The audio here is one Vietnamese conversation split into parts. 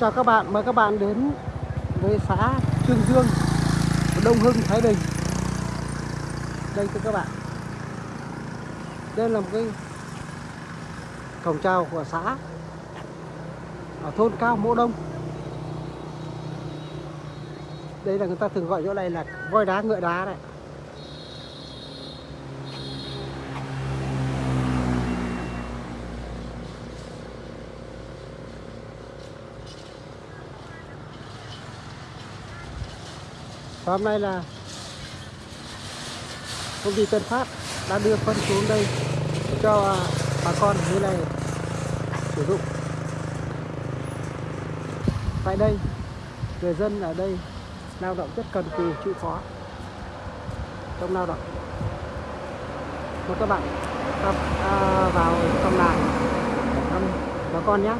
chào các bạn, mời các bạn đến với xã Trương Dương, Đông Hưng, Thái Bình. Đây thưa các bạn. Đây là một cái cổng chào của xã ở thôn Cao Mỗ Đông. Đây là người ta thường gọi chỗ này là voi đá ngựa đá này Và hôm nay là công ty Tân Phát đã đưa phân xuống đây cho bà con như này sử dụng. Tại đây, người dân ở đây lao động rất cần cù chịu khó trong lao động. Mời các bạn à, vào trong làng thăm bà con nhé.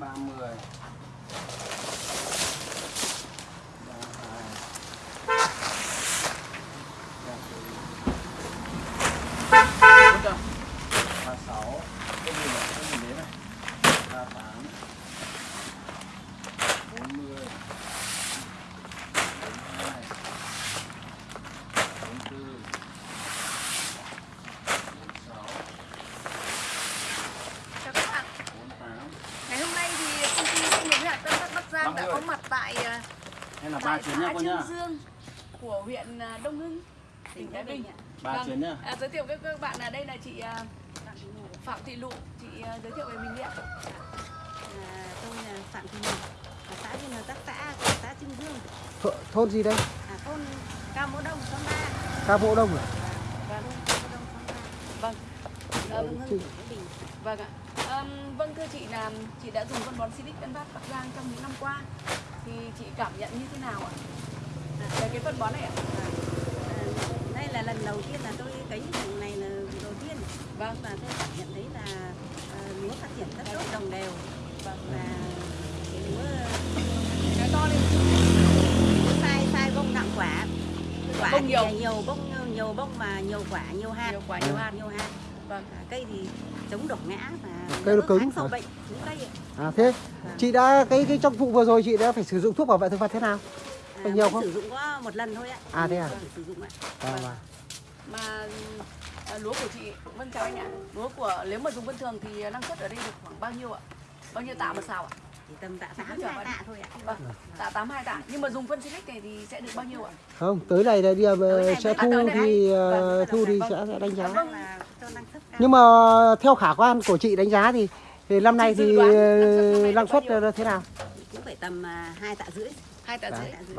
ba mươi ba sáu cái gì vậy cái gì đấy này ba tám bốn mươi bốn hai bốn tư bốn sáu Chào các bạn. bốn tám Ngày hôm nay thì công ty trách nhiệm hữu hạn Tân Phát Bắc Giang đã có mặt tại ờ, hay là ba chuyến nhá xã cô nhá Dương của huyện ờ, Đông Hưng, tỉnh Thái Bình. ba Vâng. chuyến nhá À, giới thiệu với các bạn là đây là chị ờ, Phạm Thị Lụ, chị ờ, giới thiệu về mình đi ạ. À, tôi là Phạm Thị ở xã Viên Hợp Tác xã của xã Trưng Dương, Th thôn gì đây? à, thôn Cao Mỗ Đông, xóm 3. Cao Mỗ Đông à? Thôn Cao Mỗ Đông, xóm 3. Vâng. Ờ, Đông Hưng, tỉnh Thái Bình. vâng ạ. Ờm, vâng thưa chị là chị đã dùng phân bón Silic Tân Phát Bắc Giang trong những năm qua thì chị cảm nhận như thế nào ạ? Về cái phân bón này ạ? À, đây là lần đầu tiên là tôi cấy vùng này là đầu tiên. Vâng. Và tôi cảm nhận thấy là à, lúa phát triển rất tốt, đồng đều. Vâng. Và cái lúa, to lên. sai sai bông nặng quả. Quả Bông nhiều. nhiều bông nhiều bông mà nhiều quả, nhiều hạt. Nhiều quả, nhiều hạt. nhiều hạt. Vâng. À, cây thì chống đổ ngã và Cây nó cứng kháng sâu hả? bệnh cây ạ. À thế, chị đã cái cái trong vụ vừa rồi chị đã phải sử dụng thuốc bảo vệ thực vật thế nào? À, Có nhiều không? sử dụng có một lần thôi ạ. À, thế à? Vâng, sử dụng ạ. À, vâng. mà à, lúa của chị vâng chào anh ạ lúa của nếu mà dùng vân thường thì năng suất ở đây được khoảng bao nhiêu ạ bao nhiêu tạ một sào ạ Chỉ tầm tạ Chị cứ 8 chờ hai bạn. tạ thôi ạ. vâng tạ tám hai tạ nhưng mà dùng phân silic này thì sẽ được bao nhiêu ạ Không, tới này là đi ờ, này sẽ à, thu thì ờ, Vâng, thu thì vâng. sẽ sẽ đánh giá. Vâng Nhưng mà theo khả quan của chị đánh giá thì thì năm nay thì năng suất thế nào? cũng phải tầm à, hai tạ rưỡi. hai tạ rưỡi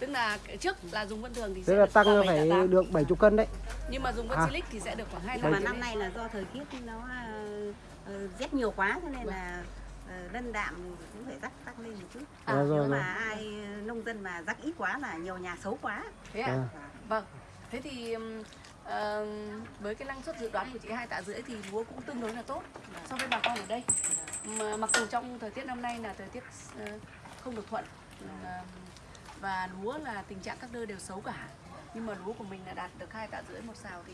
tức là trước là dùng vân thường thì sẽ là được tăng phải được 70 cân đấy. nhưng mà dùng phân À. silic thì sẽ được khoảng hai Nhưng tạ mà năm nay là do thời tiết nó à, ờ, rét nhiều quá cho nên là ờ, lân đạm cũng phải rắc tăng lên một chút. À, Rồi, rồi, Nếu rồi. mà ai nông dân mà rắc ít quá là nhiều nhà xấu quá. thế ạ À. vâng thế thì ừm, với cái năng suất dự đoán của chị hai tạ rưỡi thì lúa cũng tương đối là tốt so với bà con ở đây mà mặc dù trong thời tiết năm nay là thời tiết ờ, không được thuận và lúa là tình trạng các đơ đều xấu cả nhưng mà lúa của mình là đạt được hai tạ rưỡi một sào thì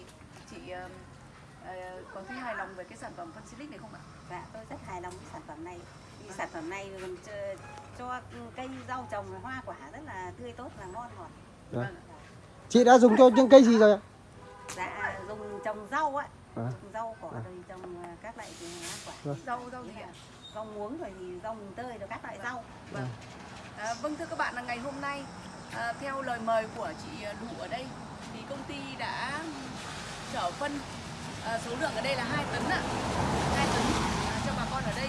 chị ờ, có thấy hài lòng về cái sản phẩm phân silic này không ạ? Dạ, tôi rất hài lòng với sản phẩm này. Vì sản phẩm này cho, cho cây rau trồng hoa quả rất là tươi tốt và ngon ngọt. Dạ. Vâng. Chị đã dùng cho những cây gì rồi ạ? Dạ, dùng trồng rau á, À. rau cỏ À. rồi trồng à, các loại quả. Vâng. Rau rau gì ạ? Rau muống rồi thì rau mùng tơi rồi các loại rau. Vâng. À, vâng thưa các bạn là ngày hôm nay à, theo lời mời của chị Đủ ở đây thì công ty đã chở phân à, số lượng ở đây là 2 tấn ạ 2 tấn à, cho bà con ở đây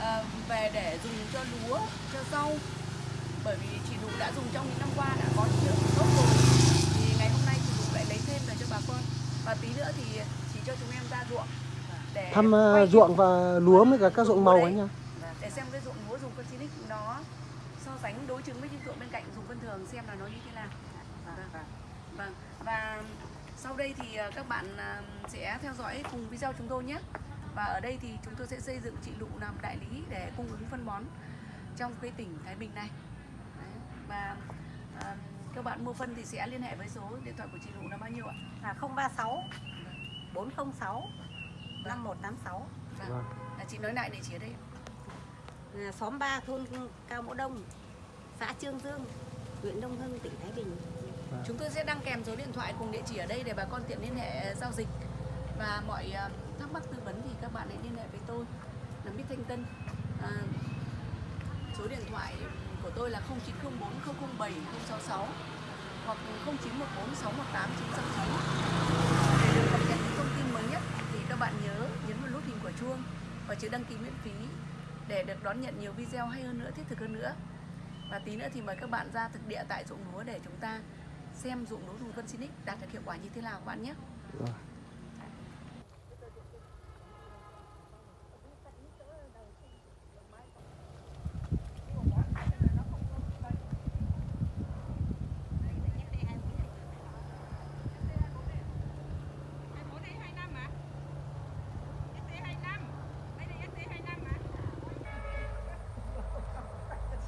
à, về để dùng cho lúa cho rau bởi vì chị Nụ đã dùng trong những năm qua đã có những lượng tốt rồi thì ngày hôm nay chị Nụ về cho bà con. Và tí nữa thì chị cho chúng em ra ruộng để thăm ờ, ruộng và lúa với cả các ruộng màu anh nhá. Để xem cái ruộng lúa dùng phân xinic nó so sánh đối chứng với những ruộng bên cạnh dùng phân thường xem là nó như thế nào. Vâng. vâng và sau đây thì ờ, các bạn ờ, sẽ theo dõi cùng video chúng tôi nhé. Và ở đây thì chúng tôi sẽ xây dựng chị Lụ làm đại lý để cung ứng phân bón trong cái tỉnh Thái Bình này. Đấy. và ờ, các bạn mua phân thì sẽ liên hệ với số điện thoại của chị Lụ là bao nhiêu ạ? là 036 406 5186 Vâng. Vâng. À, chị nói lại địa chỉ ở đây. à, xóm 3 thôn Cao Mỗ Đông xã Trương Dương huyện Đông Hưng tỉnh Thái Bình Chúng tôi sẽ đăng kèm số điện thoại cùng địa chỉ ở đây để bà con tiện liên hệ giao dịch và mọi ờ, thắc mắc tư vấn thì các bạn hãy liên hệ với tôi là Mít Thanh Tân. À, số điện thoại của tôi là 0904 007 066 hoặc 0914 618 969. Để được cập nhật những thông tin mới nhất thì các bạn nhớ nhấn vào nút hình quả chuông và chữ đăng ký miễn phí để được đón nhận nhiều video hay hơn nữa, thiết thực hơn nữa. Và tí nữa thì mời các bạn ra thực địa tại ruộng lúa để chúng ta xem ruộng lúa dùng phân Sinic đạt được hiệu quả như thế nào các bạn nhé. Vâng.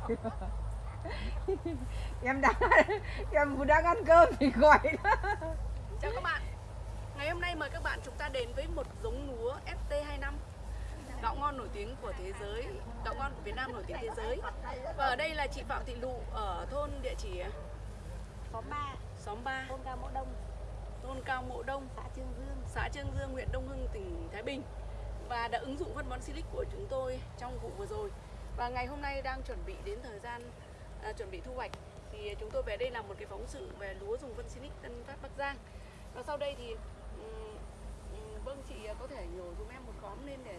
em đang em đang ăn cơm thì gọi đó Chào các bạn. Ngày hôm nay mời các bạn chúng ta đến với một giống lúa ST25 gạo ngon nổi tiếng của thế giới, gạo ngon của Việt Nam nổi tiếng thế giới. Và ở đây là chị Phạm Thị Lụ ở thôn địa chỉ? Xóm 3 xóm 3, thôn Cao Mỗ Đông. Thôn Cao Mộ Đông, xã Trương Dương. Xã Trương Dương, huyện Đông Hưng, tỉnh Thái Bình. Và đã ứng dụng phân bón Silic của chúng tôi trong vụ vừa rồi. Và ngày hôm nay đang chuẩn bị đến thời gian à, chuẩn bị thu hoạch. Thì chúng tôi về đây làm một cái phóng sự về lúa dùng phân Silic Tân Phát Bắc Giang. Và sau đây thì ừm, vâng chị có thể nhổ giúp em một khóm lên để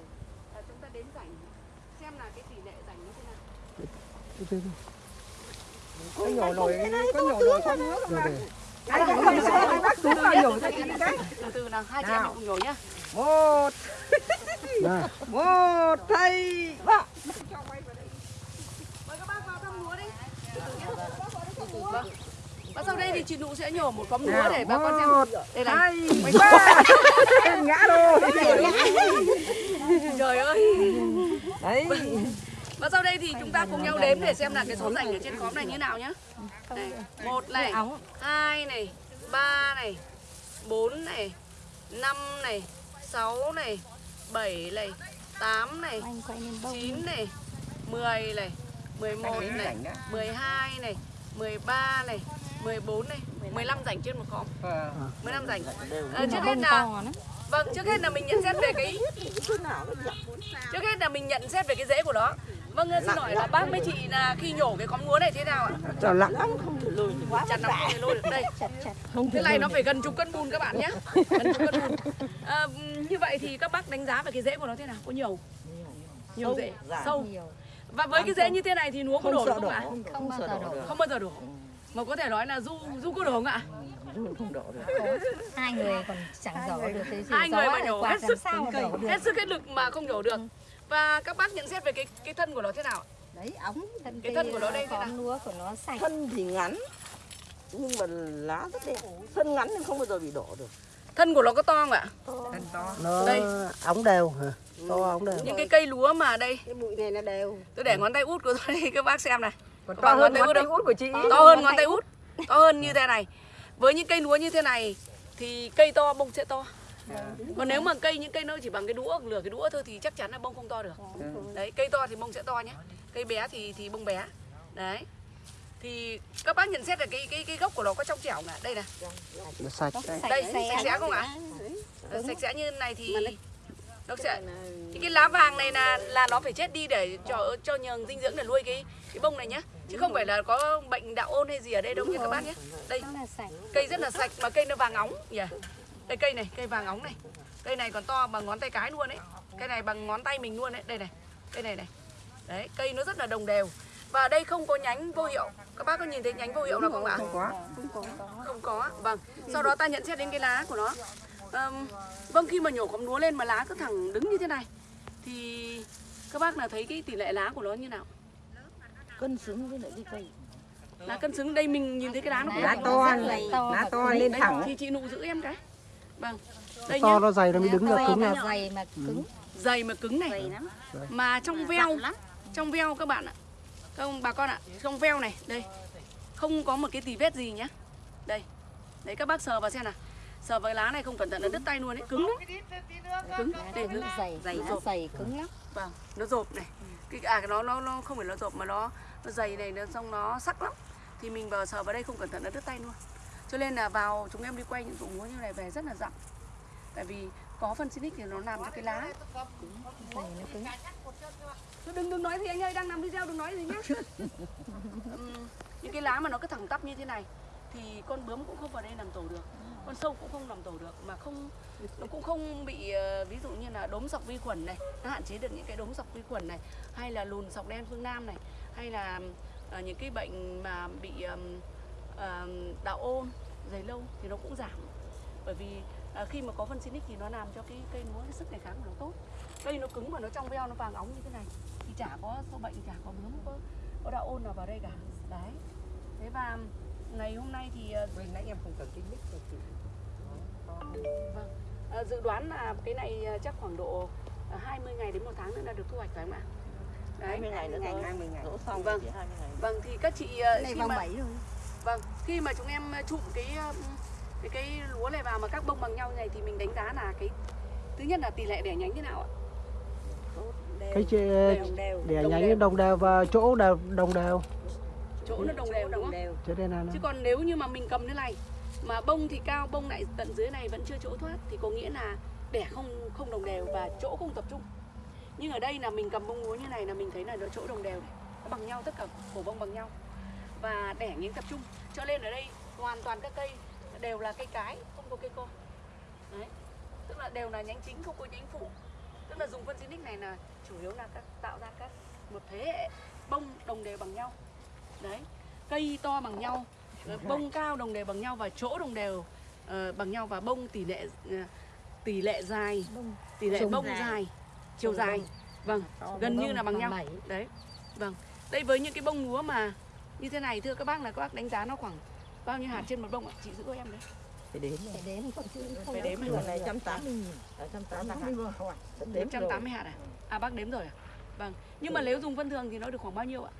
à, chúng ta đến rảnh xem là cái tỷ lệ rảnh như thế nào. có nhổ nổi có nhổ nổi nước Rồi mà để anh cũng không sợ anh bác tú vào nhổ chị cái Từ từ nào, hai chị em cùng nhổ nhá. một. Một thầy ba Mời các bác vào thăm lúa đi. Từ từ nhé. Vâng. Và sau đây thì chị Nụ sẽ nhổ một khóm lúa để bà con xem. Đây này. ba em ngã rồi Trời ơi. đấy Và sau đây thì chúng ta cùng nhau đếm để xem là cái số rảnh ở trên khóm này như nào nhá. Đây, một này, hai này, ba này, bốn này, năm này, sáu này, bảy này, tám này, chín này, mười này, mười một này, mười hai này, mười ba này, mười bốn này, mười lăm rảnh trên một khóm. mười lăm rảnh. Ờ, trước hết là Vâng, trước hết là mình nhận xét về cái Trước hết là mình nhận xét về cái rễ của nó. Vâng, xin hỏi là bác với chị là khi nhổ cái khóm lúa này thế nào ạ? cho lặng chặt nó không thể lôi được. Đây. Cái này nó phải gần chục cân bùn các bạn nhé gần chục cân bùn. À, như vậy thì các bác đánh giá về cái rễ của nó thế nào? Có nhiều? Nhiều rễ. sâu và với cái rễ như thế này thì lúa có đổ được không ạ? Không bao giờ đổ. Không bao giờ đổ. Mà có thể nói là du du có đổ không ạ? Hai người còn chẳng đổ được cái gì hai người mà nhổ hết sức sao mà đổ được. Hết sức hết lực mà không nhổ được. Và các bác nhận xét về cái cái thân của nó thế nào? Ạ? đấy ống thân Cái thân của nó đây thế lúa của nó sạch. Thân thì ngắn nhưng mà lá rất đẹp. Thân ngắn nhưng không bao giờ bị đổ được thân của nó có to không ạ? Thân to. Nó Đây. ống đều hả? To ống đều. những cái cây lúa mà đây. Cái bụi này nó đều. Tôi để ngón tay út của tôi đây các bác xem này. Còn to hơn ngón tay ngón út tay út của chị. To hơn ngón tay út. to hơn như thế này. Với những cây lúa như thế này thì cây to bông sẽ to. Còn nếu mà cây những cây nó chỉ bằng cái đũa lửa cái đũa thôi thì chắc chắn là bông không to được. Đấy cây to thì bông sẽ to nhé. Cây bé thì thì bông bé. Đấy thì các bác nhận xét là cái cái cái gốc của nó có trong trẻo không ạ? Đây này. Nó sạch. đây sạch sẽ không ạ? Ờ, sạch sẽ như này thì nó sẽ cái, cái lá vàng này là là nó phải chết đi để cho cho nhường dinh dưỡng để nuôi cái cái bông này nhá. Chứ không phải là có bệnh đạo ôn hay gì ở đây đâu nha các bác nhé đây. Cây rất là sạch mà cây nó vàng óng. Nhỉ. Đây cây này cây vàng óng này. Cây này còn to bằng ngón tay cái luôn đấy. Cây này bằng ngón tay mình luôn đấy. Đây này. Cây này này. Đấy, cây nó rất là đồng đều. Và đây không có nhánh vô hiệu. Các bác có nhìn thấy nhánh vô hiệu nào không ạ? Không có. Không có. Vâng. Sau đó ta nhận xét đến cái lá của nó. Ờm, vâng khi mà nhổ cọng lúa lên mà lá cứ thẳng đứng như thế này thì các bác là thấy cái tỷ lệ lá của nó như nào? cân xứng với lại cái cây Lá cân xứng đây mình nhìn thấy cái lá nó Lá to. lá to lên thẳng. thì chị nụ giữ em cái. Vâng. Đây to nó dày nó mới đứng được cứng mà ra dày mà cứng Dày mà cứng này. dày lắm Mà trong veo lắm trong veo các bạn ạ các ông bà con ạ trong veo này đây. Không có một cái tì vết gì nhá. Đây đấy các bác sờ vào xem nào. Sờ vào lá này không cẩn thận là đứt tay luôn đấy cứng lắm. Cứng đây. Nó dày Dày nó dày cứng lắm. Vâng nó rộp này. Cái à nó nó nó không phải nó rộp mà nó nó dày này nó xong nó sắc lắm. Thì mình vào sờ vào đây không cẩn thận là đứt tay luôn. Cho nên là vào chúng em đi quay những dụng lúa như này về rất là dặn. Tại vì có phân xinic thì nó làm cho cái lá. Dày nó cứng Thôi đừng đừng nói gì anh ơi đang làm video đừng nói gì nhá. Ừm, những cái lá mà nó cứ thẳng tắp như thế này thì con bướm cũng không vào đây làm tổ được con sâu cũng không làm tổ được mà không nó cũng không bị ờ, ví dụ như là đốm sọc vi khuẩn này nó hạn chế được những cái đốm sọc vi khuẩn này hay là lùn sọc đen phương nam này hay là ờ, những cái bệnh mà bị ờm, đạo ôn dày lâu thì nó cũng giảm. Bởi vì ờ, khi mà có phân xinic thì nó làm cho cái cây lúa cái sức đề kháng của nó tốt. Cây nó cứng mà nó trong veo nó vàng óng như thế này thì chả có sâu bệnh chả có bướm có có đạo ôn nào vào đây cả. Đấy. Thế và ngày hôm nay thì ờ, Vừa nãy em không cần cái mic rồi chị. vâng. Ờ, dự đoán là cái này chắc khoảng độ ờ, 20 ngày đến một tháng nữa là được thu hoạch phải không ạ? Đấy. 20 ngày nữa ngày, thôi 20 ngày. đổ xong Vâng. chỉ 20 ngày. Vâng thì các chị Này khi mà 7 rồi. vâng khi mà chúng em chụm cái cái cái lúa này vào mà các bông bằng nhau như này thì mình đánh giá là cái thứ nhất là tỷ lệ đẻ nhánh thế nào ạ cái chê đồng đều để Đồng nhánh đều. đồng đều và chỗ đều đồng đều chỗ nó đồng đều đúng không đều là Chứ còn nếu như mà mình cầm thế này mà bông thì cao bông lại tận dưới này vẫn chưa chỗ thoát thì có nghĩa là đẻ không không đồng đều và chỗ không tập trung. Nhưng ở đây là mình cầm bông lúa như này là mình thấy là nó chỗ đồng đều này. Nó bằng nhau tất cả cổ bông bằng nhau và đẻ nhánh tập trung. Cho nên ở đây hoàn toàn các cây đều là cây cái, không có cây con. Đấy. Tức là đều là nhánh chính không có nhánh phụ. Tức là dùng phân xinic này là chủ yếu là các tạo ra các một thế hệ bông đồng đều bằng nhau. Đấy. Cây to bằng nhau Ờ, bông cao đồng đều bằng nhau và chỗ đồng đều ờ, bằng nhau và bông tỷ lệ ờ, tỷ lệ dài tỷ lệ Trùng bông dài. dài chiều dài vâng gần như là bằng nhau bảy đấy vâng đây với những cái bông lúa mà như thế này thưa các bác là các bác đánh giá nó khoảng bao nhiêu hạt trên một bông ạ chị giữ cho em đấy phải đếm phải đến còn chứ không Phải đếm này 180 nghìn, ở 180 nghìn. Đếm rồi. 180 hạt à à bác đếm rồi à vâng nhưng mà nếu dùng phân thường thì nó được khoảng bao nhiêu ạ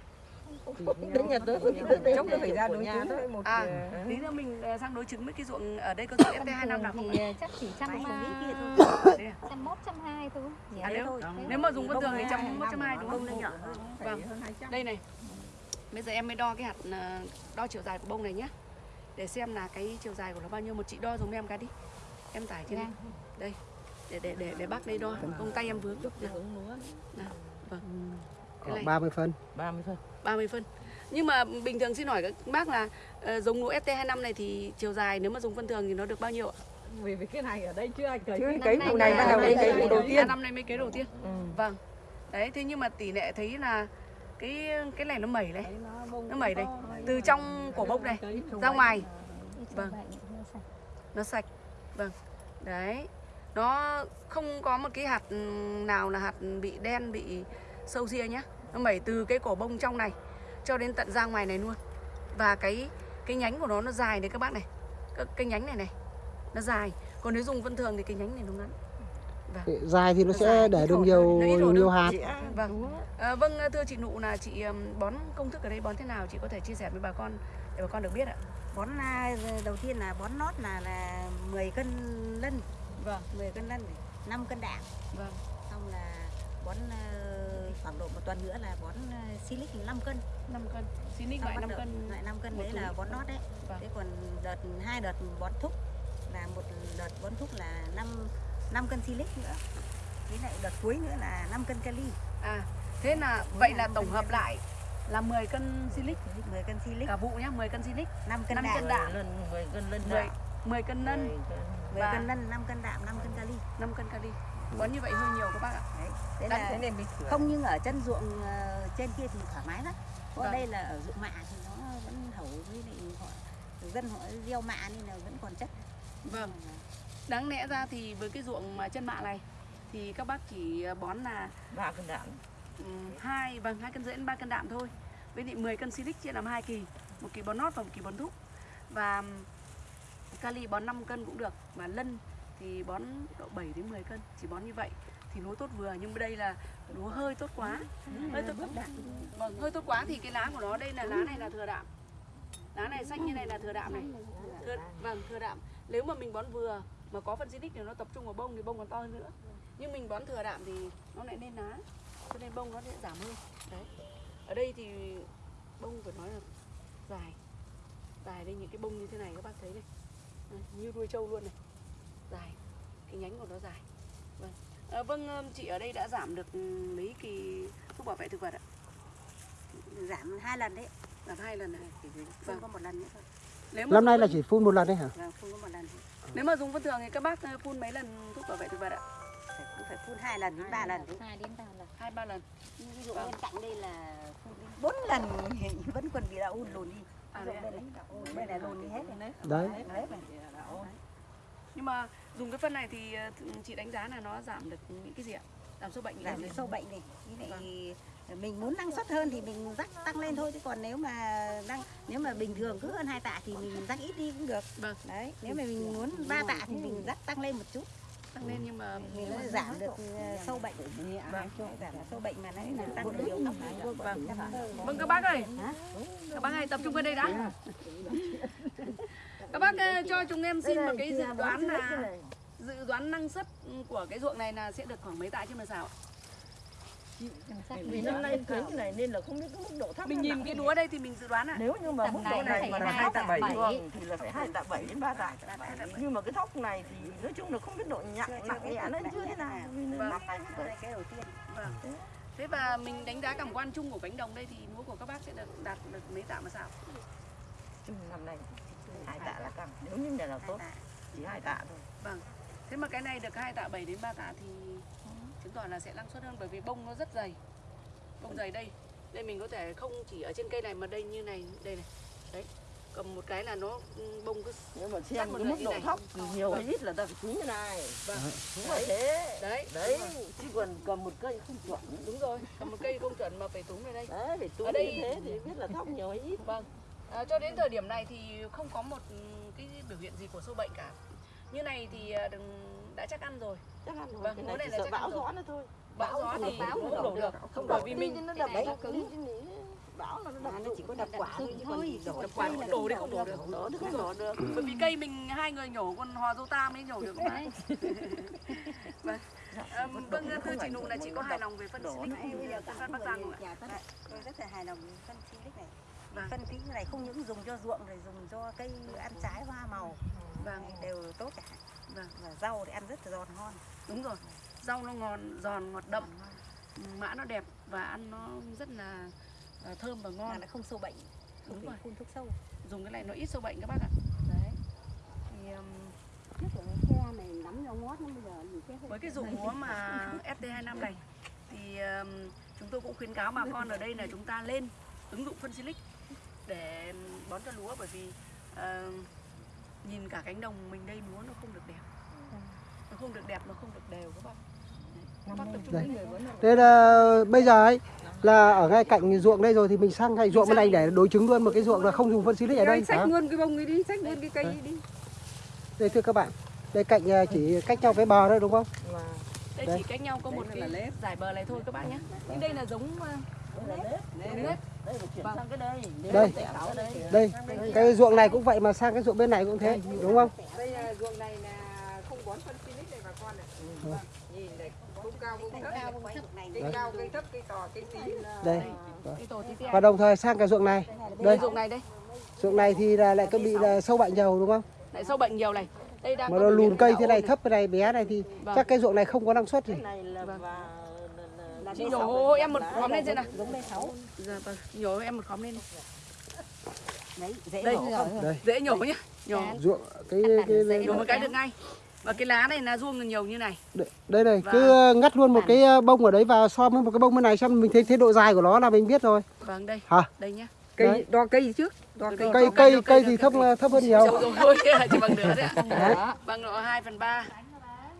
Đến nhà tôi tôi Chốc nó phải ra đối nhà chứng thôi. với một à ờ, tí nữa mình ờ, sang đối chứng với cái ruộng ở đây có ruộng Thông FT2 năm nào không thì chắc chỉ trăm Máy ba kia thôi Thế à? trăm mốt trăm hai thôi? À, nếu, nếu mà dùng phân thường thì trăm một trăm hai đúng không? Vâng. hơn 200. Đây này. Bây giờ em mới đo cái hạt ờ, đo chiều dài của bông này nhé. Để xem là cái chiều dài của nó bao nhiêu một chị đo dùng em cái đi. Em tải trên Ngang. đây. Để để để để bác đây đo. Ông tay em vướng. Nào, nào. Vâng. Cái khoảng này 30 phân 30 phân. 30 phân. Nhưng mà bình thường xin hỏi các bác là ờ, giống lúa ST25 này thì chiều dài nếu mà dùng phân thường thì nó được bao nhiêu ạ? Vì vì cái này ở đây chưa ai cấy. Chứ Cấy vụ này là bắt đầu năm đây nay cấy vụ đầu À, tiên. năm nay mới kế đầu tiên. Ừ. Vâng. Đấy, thế nhưng mà tỷ lệ thấy là cái cái này nó mẩy này, nó mẩy đây. Từ trong cổ bông này ra ngoài. Vâng. Nó sạch. vâng. Đấy. Nó không có một cái hạt nào là hạt bị đen bị sâu ria nhá. Nó mẩy từ cái cổ bông trong này cho đến tận ra ngoài này luôn. Và cái cái nhánh của nó nó dài đấy các bác này. Cái, cái nhánh này này nó dài. Còn nếu dùng vân thường thì cái nhánh này nó ngắn dài thì nó sẽ Dài, để được nhiều hơn, ít hột nhiều hơn. hạt. Vâng à, vâng. Thưa chị nụ là chị bón công thức ở đây bón thế nào? Chị có thể chia sẻ với bà con để bà con được biết ạ. Bón à, đầu tiên là bón nót là là 10 cân lân. Vâng. 10 cân lân 5 cân đạm. Vâng. Xong là bón ờ, khoảng độ một tuần nữa là bón uh, silic 5 cân. 5 cân. Loại bắt 5 đầu- cân loại 5 cân đấy là bón nót đấy. Vâng. thế còn đợt hai đợt bón thúc là một đợt bón thúc là 5 5 cân silic nữa. Với lại đợt cuối nữa là 5 cân kali. À, thế là vậy là tổng hợp lại là 10 cân silic 10 cân silic cả vụ nhá, 10 cân silic, 5 cân 5 đạm. cân đạm, Lần 10 cân lên 10 10 cân nân, 10 cân 10 Và- cân lân 5 cân đạm 5 cân kali. 5 cân kali. Bón như vậy hơi nhiều các bác ạ. Đấy là thế nên thường không nhưng ở chân ruộng ờ, trên kia thì thoải mái lắm. Có Vâng. đây là ở ruộng mạ thì nó vẫn hầu với lại họ dân họ gieo mạ nên là vẫn còn chất. Vâng đáng lẽ ra thì với cái ruộng mà chân mạ này thì các bác chỉ bón là ba cân đạm. Ừm, hai vâng hai cân rưỡi đến ba cân đạm thôi. Với lại 10 cân silic chia làm hai kỳ một kỳ bón nót và một kỳ bón thúc. Và kali bón 5 cân cũng được và lân thì bón độ 7 đến 10 cân chỉ bón như vậy. Thì lúa tốt vừa nhưng mà đây là lúa hơi tốt quá. Hơi tốt vâng hơi tốt quá thì cái lá của nó đây là lá này là thừa đạm. Lá này xanh như này là thừa đạm này. Thừa, vâng thừa đạm. Nếu mà mình bón vừa mà có phân xinic thì nó tập trung vào bông thì bông còn to hơn nữa. Nhưng mình bón thừa đạm thì nó lại lên lá cho nên bông nó sẽ giảm hơn. Đấy. Ở đây thì bông phải nói là dài. Dài đây những cái bông như thế này các bác thấy Đây, như đuôi trâu luôn này. Dài. Cái nhánh của nó dài. Vâng. À, vâng chị ở đây đã giảm được ừm, mấy kỳ thuốc bảo vệ thực vật ạ? Giảm hai lần đấy. Giảm hai lần này chỉ phun Vâng. có một lần nữa thôi nếu Năm nay là chỉ phun một lần đấy hả? vâng phun có một lần. Thôi nếu mà dùng phân thường thì các bác ờ, phun mấy lần thuốc bảo vệ thực vật ạ? Phải, cũng phải phun hai lần đến ba lần đấy. Hai đến ba lần. Hai ba lần. Ví dụ bên cạnh đây là phun đến bốn lần vẫn còn bị đau ùn lùn đi. À, đấy ạ. bên này lùn đi hết rồi. Đấy. Đấy. đấy nhưng mà dùng cái phân này thì ờ, chị đánh giá là nó giảm được những cái gì ạ? Giảm sâu bệnh giảm sâu bệnh này với lại mình muốn năng suất hơn thì mình rắc tăng lên thôi chứ còn nếu mà năng nếu mà bình thường cứ hơn hai tạ thì mình rắc ít đi cũng được. Vâng. Đấy nếu mà mình muốn ba tạ thì mình rắc tăng lên một chút. Tăng lên nhưng mà thì nó giảm được ờ, sâu bệnh. Vâng giảm được sâu bệnh mà nó nó tăng được nhiều vâng. Vâng. Các bác ơi. Các bác ơi tập trung vào đây đã. Các bác ờ, cho chúng em xin một cái dự đoán là dự đoán năng suất của cái ruộng này là sẽ được khoảng mấy tạ trên một sào ạ? Vì năm nay thấy cái này nên là không biết cái mức độ thấp mình nhìn cái lúa đây thì mình dự đoán ạ. Nếu như mà mức độ này mà là hai hai tạ bảy. thì là phải hai tạ bảy đến ba tạ nhưng mà cái thóc này thì nói chung là không biết độ nhặng nặng nhẹ nó như thế nào. Vì Vâng. năm nay cái đầu tiên. Vâng. Thế. Và mình đánh giá cảm quan chung của cánh đồng đây thì lúa của các bác sẽ được đạt được mấy tạ một sào chung năm nay hai tạ là căng nếu như này là tốt chỉ hai tạ thôi. Vâng. Thế mà cái này được 2 tạ 7 đến 3 tạ thì chứng tỏ là sẽ năng suất hơn bởi vì bông nó rất dày. Bông dày đây. Đây mình có thể không chỉ ở trên cây này mà đây như này, đây này. Đấy. Cầm một cái là nó ừ, bông cứ nếu mà xem cái mức độ này. thóc thì nhiều hay Vâng. ít là ta phải chú như này vâng. đúng là thế Đấy, đấy chứ còn cầm một cây không chuẩn đúng rồi. Cầm một cây không chuẩn mà phải túm vào đây. đấy phải túi Ở đây- như thế thì biết là thóc nhiều hay ít Vâng. À, cho đến thời điểm này thì không có một ừ, cái biểu hiện gì của sâu bệnh cả. Như này thì à, đừng đã chắc ăn rồi. chắc ăn thôi Vâng, cái này này chỉ là sợ bão rồi. gió nữa thôi Bão gió thì bão không nó đổ được. không đổ vì mình nó đập nhỉ? bão là nó đập nó rụng chỉ có đập quả thôi chứ còn gì đổ đập quả đổ đi không đổ được. đổ thì không đổ được Bởi vì cây mình hai người nhổ còn hòa dâu ta mới nhổ được bạn. vâng. À, vâng thưa chị Nụ là chị có hài lòng về phân xịt bây giờ phân cả Bắc Giang không ạ? nhà phân tôi rất là hài lòng với phân Silic này Vâng. phân kỹ này không những dùng cho ruộng rồi dùng cho cây ăn trái hoa màu Vâng, đều tốt cả vâng, và rau thì ăn rất là giòn ngon đúng rồi. Rau nó ngon, giòn, ngọt đậm, mã nó đẹp và ăn nó rất là à, thơm và mà ngon. nó không sâu bệnh không Đúng rồi. phun thuốc sâu Dùng cái này nó ít sâu bệnh các bác ạ. đấy Thì, um, trước của cái xe này nắm nhau ngót lắm bây giờ nhìn cái với cái dụng lúa mà ST25 này thì um, chúng tôi cũng khuyến cáo bà con ở đây là chúng ta lên ứng dụng phân silic để bón cho lúa bởi vì ờ, nhìn cả cánh đồng mình đây lúa nó không được đẹp. Nó không được đẹp nó không được đều các bạn Thế là bây giờ ấy là ở ngay cạnh ruộng đây rồi thì mình sang ngay ruộng bên này để đối chứng luôn một cái ruộng là không dùng phân xịt ở đây. xách luôn cái bông ấy đi xách luôn cái cây ấy đi. Đây thưa các bạn, đây cạnh à, chỉ cách nhau cái bờ thôi đúng không? và đây Đây. chỉ cách nhau có một cái giải bờ này thôi các bạn nhé. Nhưng đây là giống là nếp. Nếp Vâng. sang cái đây Đây. cái đây Đây, cái ruộng này cũng vậy mà sang cái ruộng bên này cũng thế, đúng không? đây ruộng này là không bón phân Silic này bà con này Ừ. Vâng, nhìn này bông cao thấp cây cao cây thấp cây to cây tí Đây. cái tổ tí Và đồng thời sang cái ruộng này. đây dụng này đây ruộng này thì là lại có bị là sâu bệnh nhiều đúng không? lại sâu bệnh nhiều này đây đang Mà nó lùn cây thế này thấp cái này bé này thì Vâng. chắc cái ruộng này không có năng suất gì. cái này Vâng. là- chị nhổ em một khóm lên xem nào. giống đây sáu. Dạ vâng, nhổ em một khóm lên. Đấy dễ Đây. nổ không? Đây. dễ nhổ nhá. Nhổ. Ruộng cái cái, nhổ một cái được ngay. Và cái lá này là ruông nhiều như này. Đây này Và- cứ ờ, ngắt luôn một cái ờ, bông ở đấy và so với một cái bông bên này xem mình thấy thế độ dài của nó là mình biết rồi. Vâng đây. Hả? Đây nhá. Cây Đấy. đo cây trước đo cây cây Cây cây đâu, cây cây thì thấp cây. thấp hơn nhiều. Rồi thôi chỉ bằng nửa đấy ạ. Bằng độ 2 phần 3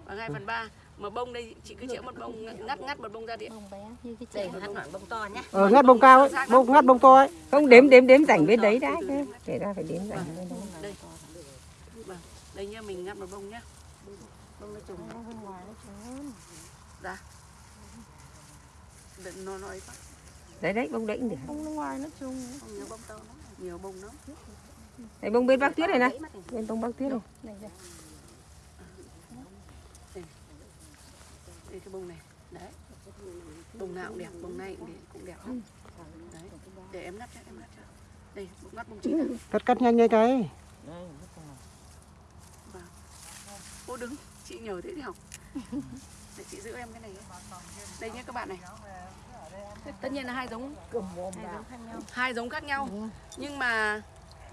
bằng 2 phần 3 mà bông đây chị cứ chĩa một bông ngắt ngắt một bông ra điện bông bé như cái đây ngắt đoạn bông to nhá. Ờ, ngắt bông cao ấy bông ngắt bông to ấy. Không đếm đếm đếm rảnh bên đấy đã kể ra phải đếm rảnh bên đấy. Đây. Đây nhá mình ngắt một bông nhá. Bông nó trùng. Ra đừng nó nói quá. Đấy đấy bông đấy cũng được. Nước ngoài nó chung. không nhiều bông to lắm. Nhiều bông lắm. Đấy bông bên bác tuyết này này. Bên bông bác tuyết này đây cái bông này. Đấy. Bông nào cũng đẹp bông này cũng đẹp, cũng đẹp lắm. Đấy. Để em ngắt cho em ngắt cho. Đây bông ngắt bông chín cắt cắt nhanh nhanh cái. Cô đứng chị nhờ thế thì học. Để chị giữ em cái này đây nhé các bạn này. Tất nhiên là hai giống. Hai giống khác nhau. Hai giống khác nhau. Nhưng mà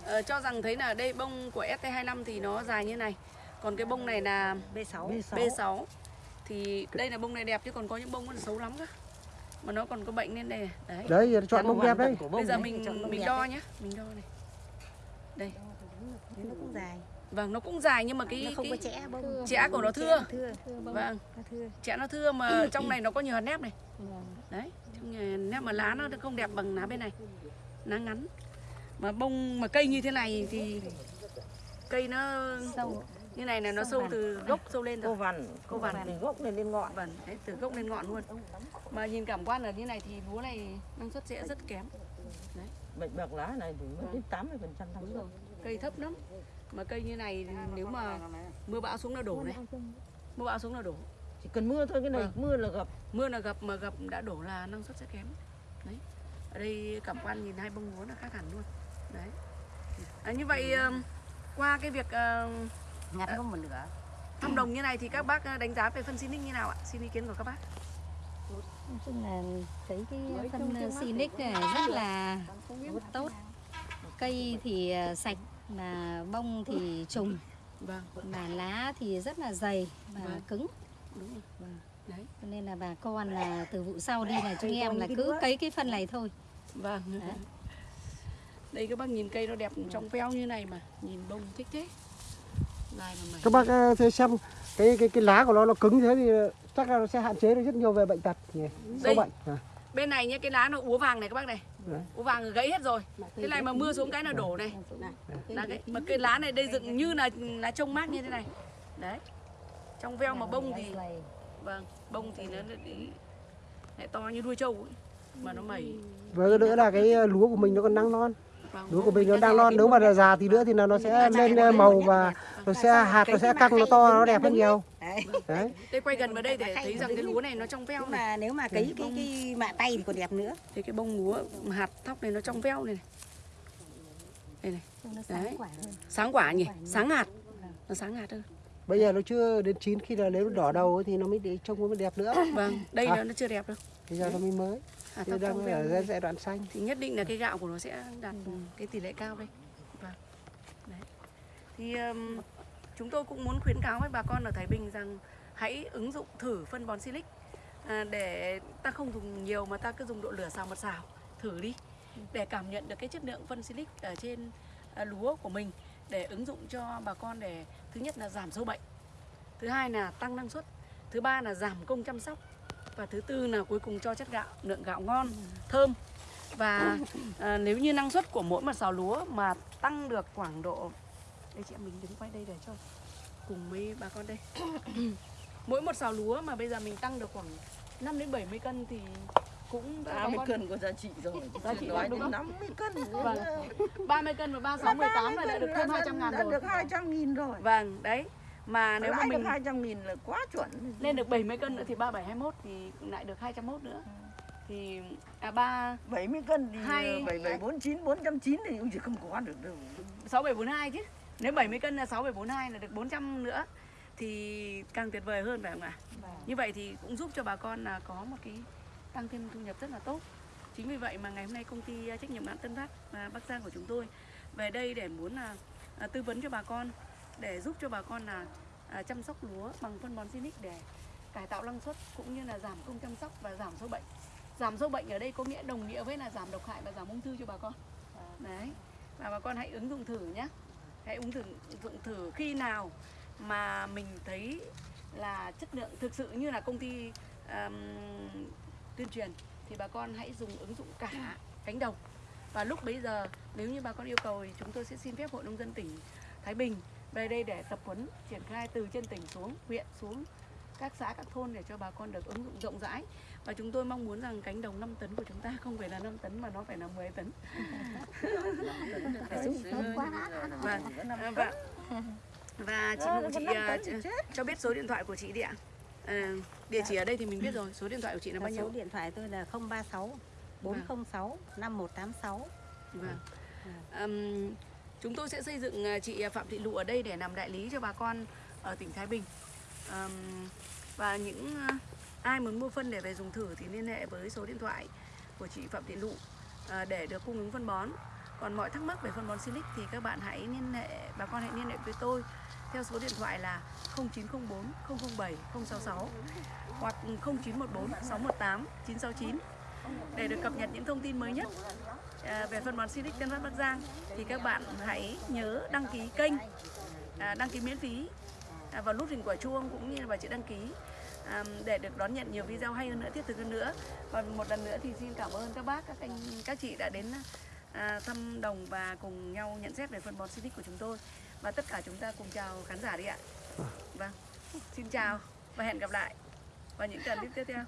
ờ, cho rằng thấy là đây bông của ST25 thì nó dài như này. Còn cái bông này là B6 B6 thì đây là bông này đẹp chứ còn có những bông nó xấu lắm cơ. Mà nó còn có bệnh nên đây này. đấy. Đấy giờ chọn bông đẹp đấy. Bây giờ mình mình đo nhé mình đo này. Nó cũng dài. Vâng nó cũng dài nhưng mà nó cái không có cái chẽ bông. chẽ của nó thưa. thưa vâng. Nó thưa. Chẽ nó thưa mà trong này nó có nhiều hạt nếp này. Đấy trong này nếp mà lá nó không đẹp bằng lá bên này. Lá ngắn. Mà bông mà cây như thế này thì cây nó sâu như này là nó Sâu vằn. từ gốc sâu lên Cô rồi vằn, Cô vằn. từ gốc này lên ngọn. vâng đấy từ gốc lên ngọn luôn. Mà nhìn cảm quan là như này thì lúa này năng suất sẽ rất kém. Bệnh bạc lá này thì mới đến 80% năng suất. cây thấp lắm. Mà cây như này nếu mà mưa bão xuống là đổ này. Mưa bão xuống là đổ. Chỉ cần mưa thôi cái này Vâng. mưa là gặp. mưa là gặp mà gặp đã đổ là năng suất sẽ kém. Đấy. Ở đây cảm quan nhìn hai bông lúa là khác hẳn luôn. Đấy. À, như vậy ừm, qua cái việc ờ, ngắt có một nửa. Thăm đồng như này thì các bác ờ, đánh giá về phân Sinic như nào ạ? Xin ý kiến của các bác. Nói chung là thấy cái phân Sinic này rất là tốt cây thì ờ, sạch mà bông thì trùng. Vâng. Mà lá thì rất là dày và Vâng. cứng. Đúng rồi. Vâng. đấy. Cho nên là bà con là từ vụ sau đi là chúng em là cứ cấy cái phân này thôi. Vâng. Đấy. đây các bác nhìn cây nó đẹp trong veo như này mà nhìn bông thích thế các bác ờ, xem cái cái cái lá của nó nó cứng thế thì chắc là nó sẽ hạn chế được rất nhiều về bệnh tật nhỉ? Sâu bệnh. À. bên này nhá cái lá nó úa vàng này các bác này. Đấy. úa vàng gãy hết rồi. Thế này mà mưa xuống cái là đổ này. Lá cái mà cái lá này đây dựng như là lá trông mát như thế này. Đấy. Trong veo mà bông thì vâng bông thì nó lại, lại to như đuôi trâu ấy. mà nó mẩy. Và cái nữa là cái ờ, lúa của mình nó còn đang non vâng, lúa của mình nó đang non nếu mà già thì nữa thì là nó sẽ lên màu và nó sẽ hạt nó sẽ căng nó to nó đẹp hơn nhiều. Đấy. Đây quay gần vào đây để thấy rằng cái lúa này nó trong veo mà nếu mà cấy cái cái mạ tay thì còn đẹp nữa. Thì cái bông lúa hạt thóc này nó trong veo này, này. đây này. Đấy. sáng quả nhỉ? Sáng hạt. Nó sáng hạt hơn. Bây giờ nó chưa đến chín khi là nếu nó đỏ đầu thì nó mới để trông nó mới đẹp nữa. Vâng đây À. nó, nó chưa đẹp đâu bây giờ nó mới mới. Hạt thì đang ở giai giai đoạn xanh. Thì nhất định là cái gạo của nó sẽ đạt cái tỷ lệ cao đây vâng. Đấy. Thì um, chúng tôi cũng muốn khuyến cáo với bà con ở Thái Bình rằng hãy ứng dụng thử phân bón silic. À, để ta không dùng nhiều mà ta cứ dùng độ lửa xào mật xào. Thử đi. Để cảm nhận được cái chất lượng phân silic ở trên à, lúa của mình. Để ứng dụng cho bà con để thứ nhất là giảm sâu bệnh. Thứ hai là tăng năng suất. Thứ ba là giảm công chăm sóc và thứ tư là cuối cùng cho chất gạo lượng gạo ngon thơm và à, nếu như năng suất của mỗi một sào lúa mà tăng được khoảng độ đây chị em mình đứng quay đây để cho cùng với bà con đây mỗi một sào lúa mà bây giờ mình tăng được khoảng 5 đến 70 cân thì cũng đã bà 80 con cân có giá trị rồi. Giá trị nói đúng không? 50 cân. Vâng. 30 cân và 36 18 là đã được hơn 200 ngàn Đã rồi được 200 nghìn rồi. vâng đấy mà nếu mà mình được 200 nghìn là quá chuẩn. lên được 70 cân nữa thì 37 21 thì lại được 201 nữa thì à ba 70 cân thì Hai- 7749 490 thì cũng chỉ không có được đâu. 6742 chứ. Nếu 70 cân là 6742 là được 400 nữa thì càng tuyệt vời hơn phải không ạ? Như vậy thì cũng giúp cho bà con là có một cái tăng thêm thu nhập rất là tốt. Chính vì vậy mà ngày hôm nay công ty trách nhiệm hạn Tân Phát và Bắc Giang của chúng tôi về đây để muốn là à, tư vấn cho bà con để giúp cho bà con là à, chăm sóc lúa bằng phân bón Sinic để cải tạo năng suất cũng như là giảm công chăm sóc và giảm sâu bệnh. Giảm sâu bệnh ở đây có nghĩa đồng nghĩa với là giảm độc hại và giảm ung thư cho bà con. Đấy. Và bà con hãy ứng dụng thử nhé. Hãy ứng dụng dụng thử khi nào mà mình thấy là chất lượng thực sự như là công ty um, tuyên truyền thì bà con hãy dùng ứng dụng cả cánh đồng và lúc bấy giờ nếu như bà con yêu cầu thì chúng tôi sẽ xin phép hội nông dân tỉnh Thái Bình về đây để tập huấn triển khai từ trên tỉnh xuống huyện xuống các xã các thôn để cho bà con được ứng dụng rộng rãi. Và chúng tôi mong muốn rằng cánh đồng 5 tấn của chúng ta không phải là 5 tấn mà nó phải là 10 tấn. Quá. Và và chị Nụ chị à, ch- cho biết số điện thoại của chị đi ạ. À, địa chỉ ở đây thì mình biết rồi số điện thoại của chị là bao số nhiêu? điện thoại tôi là 036 406 5186 Vâng. Ừm, chúng tôi sẽ xây dựng à, chị à, Phạm Thị Lụ ở đây để làm đại lý cho bà con ở tỉnh Thái Bình. Ừm, và những à, ai muốn mua phân để về dùng thử thì liên hệ với số điện thoại của chị Phạm Thị Lụ à, để được cung ứng phân bón. Còn mọi thắc mắc về phân bón Silic thì các bạn hãy liên hệ bà con hãy liên hệ với tôi theo số điện thoại là 0904 007 066 hoặc 0914 618 969 để được cập nhật những thông tin mới nhất à, về phân bón Silic Tân Phát Bắc Giang thì các bạn hãy nhớ đăng ký kênh à, đăng ký miễn phí à, vào nút hình quả chuông cũng như là vào chữ đăng ký à, để được đón nhận nhiều video hay hơn nữa thiết thực hơn nữa. Và một lần nữa thì xin cảm ơn các bác các anh các chị đã đến à, thăm đồng và cùng nhau nhận xét về phân bón Silic của chúng tôi. Và tất cả chúng ta cùng chào khán giả đi ạ. Vâng xin chào và hẹn gặp lại vào những clip tiếp theo.